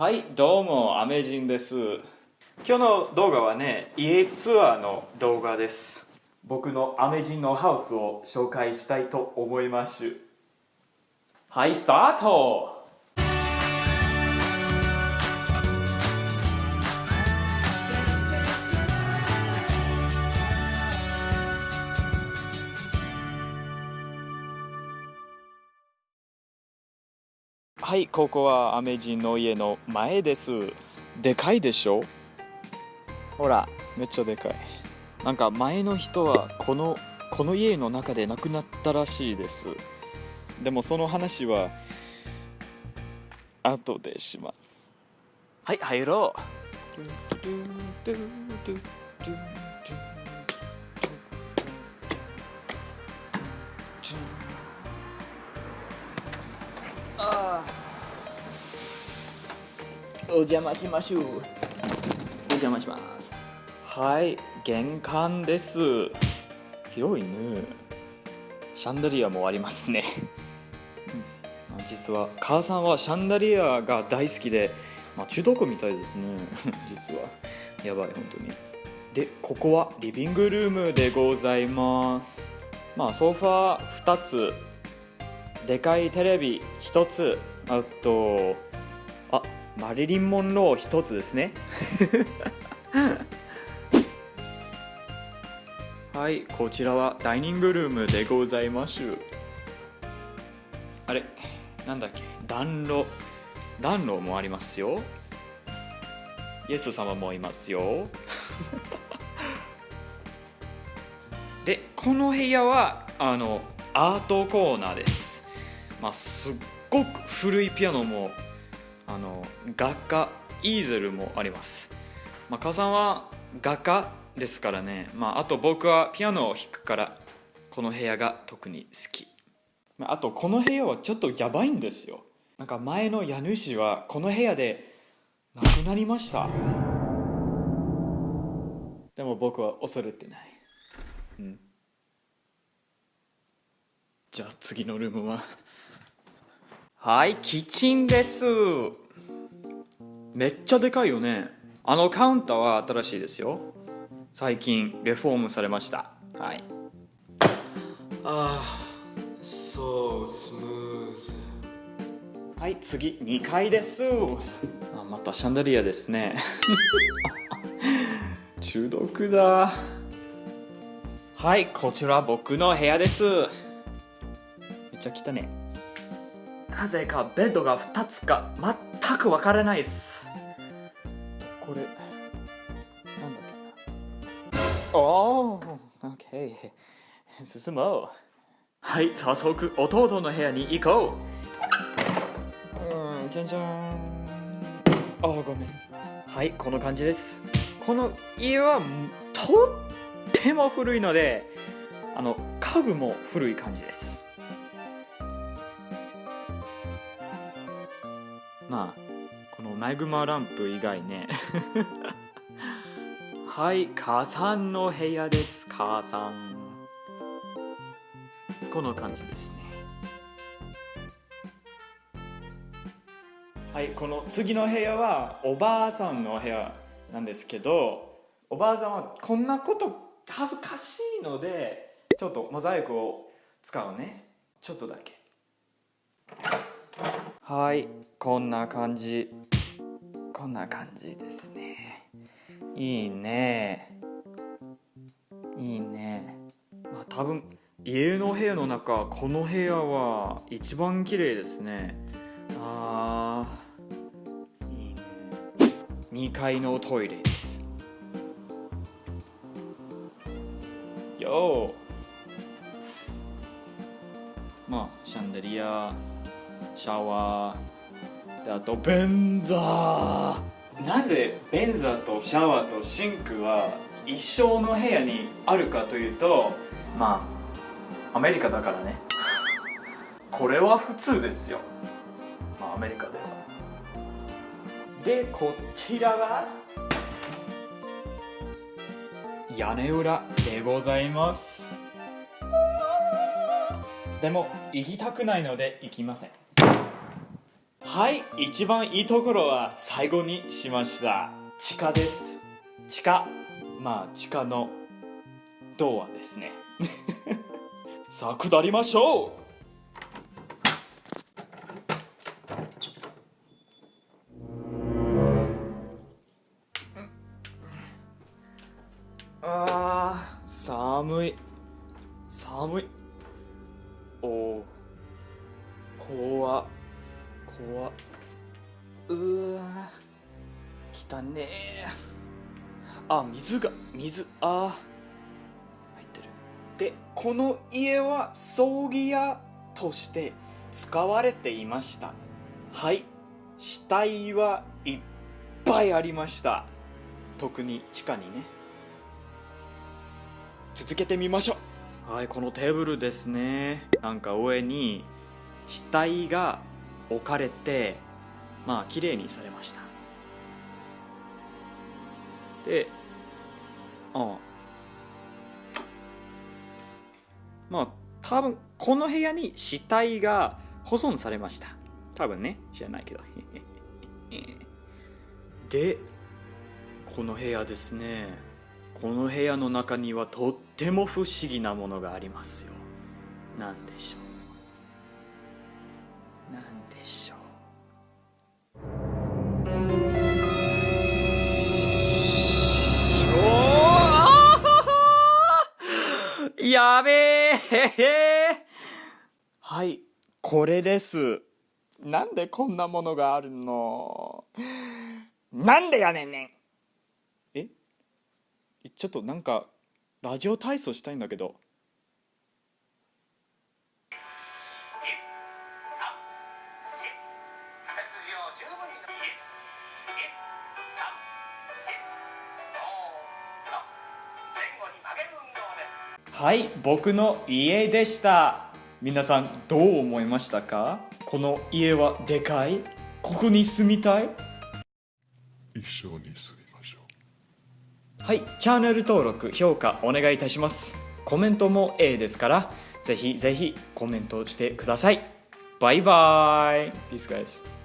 はいどうもアメジンです。今日の動画はね家ツアーの動画です。僕のアメジンのハウスを紹介したいと思います。はいスタートはいここはアメジンの家の前です。でかいでしょ？ほら。めっちゃでかい。なんか前の人はこのこの家の中で亡くなったらしいです。でもその話は後でします。はい入ろうお邪魔しましょう。お邪魔します。はい玄関です。広いね。シャンダリアもありますね、うん、実は母さんはシャンダリアが大好きで、まあ、中毒みたいですね。実は。やばい本当に。でここはリビングルームでございます。まあソファー2つ。でかいテレビ1つ。あとあマリリン・モンロー1つですね。はいこちらはダイニングルームでございます。あれなんだっけ？暖炉。暖炉もありますよ。イエス様もいますよ。でこの部屋はあのアートコーナーです。まあすっごく古いピアノもあの画家イーゼルもあります、まあ、母さんは画家ですからね、まあ、あと僕はピアノを弾くからこの部屋が特に好き、まあ、あとこの部屋はちょっとやばいんですよ。なんか前の家主はこの部屋で亡くなりました。でも僕は恐れてない。うん。じゃあ次のルームは？はいキッチンです。めっちゃでかいよね。あのカウンターは新しいですよ。最近レフォームされました。はい。ああそうスムーズはい次2階です。あまたシャンデリアですね。中毒だ。はいこちら僕の部屋です。めっちゃ汚ねなぜかベッドが2つか全くわからないです。これなんだっけな。おお OK 進もう。はい早速弟の部屋に行こう。うんじゃんじゃん。あごめん。はいこの感じです。この家はとっても古いのであの家具も古い感じですまあこのマグマランプ以外ね。はい母さんの部屋です母さん。この感じですね。はいこの次の部屋はおばあさんの部屋なんですけどおばあさんはこんなこと恥ずかしいのでちょっとモザイクを使うね。ちょっとだけ。はいこんな感じ。こんな感じですね。いいね。いいね。まあ多分家の部屋の中この部屋は一番綺麗ですね。あーいいね。2階のトイレです。よまあシャンデリアシャワー。であと便座。なぜ便座とシャワーとシンクは一生の部屋にあるかというとまあアメリカだからね。これは普通ですよ。まあアメリカでは。でこちらは屋根裏でございます。でも行きたくないので行きません。はい一番いいところは最後にしました。地下です。地下。まあ地下のドアですね。さあ下りましょう。あー寒い。寒い。おお怖怖うわ来たねあ水が水あ入ってる。でこの家は葬儀屋として使われていました。はい。死体はいっぱいありました。特に地下にね。続けてみましょう。はいこのテーブルですね。なんか上に死体が置かれてまあ綺麗にされました。でああ。まあ多分この部屋に死体が保存されました。多分ね。知らないけど。でこの部屋ですね。この部屋の中にはとっても不思議なものがありますよ。何でしょう。何でしょう。やべえはいこれです。なんでこんなものがあるの？なんでやねんねん。え？ちょっとなんかラジオ体操したいんだけど。はい僕の家でした。皆さんどう思いましたか？この家はでかい？ここに住みたい？一緒に住みましょう。はいチャンネル登録評価お願いいたします。コメントも A ですからぜひぜひコメントしてください。バイバイ。Peace guys